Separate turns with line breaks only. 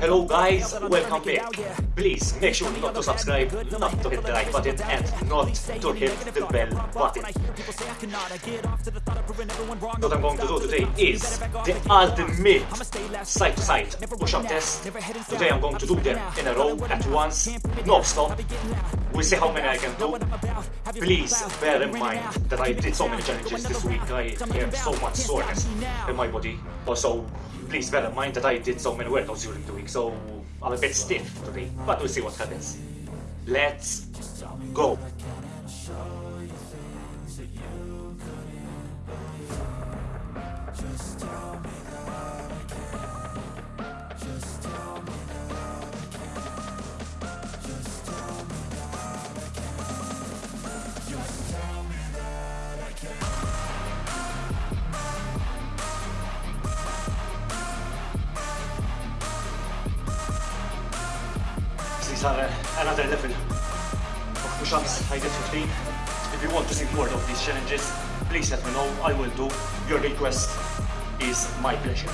Hello guys, welcome back. Please make sure not to subscribe, not to hit the like button, and not to hit the bell button. What I'm going to do today is the ultimate side-to-side push-up test. Today I'm going to do them in a row at once, no stop. We'll see how many I can do. Please bear in mind that I did so many challenges this week. I have so much soreness in my body. Also, please bear in mind that I did so many workouts during the week, so I'm a bit stiff today. But we'll see what happens. Let's go. Uh, another level of push-ups. I did 15. If you want to see more of these challenges, please let me know. I will do. Your request is my pleasure.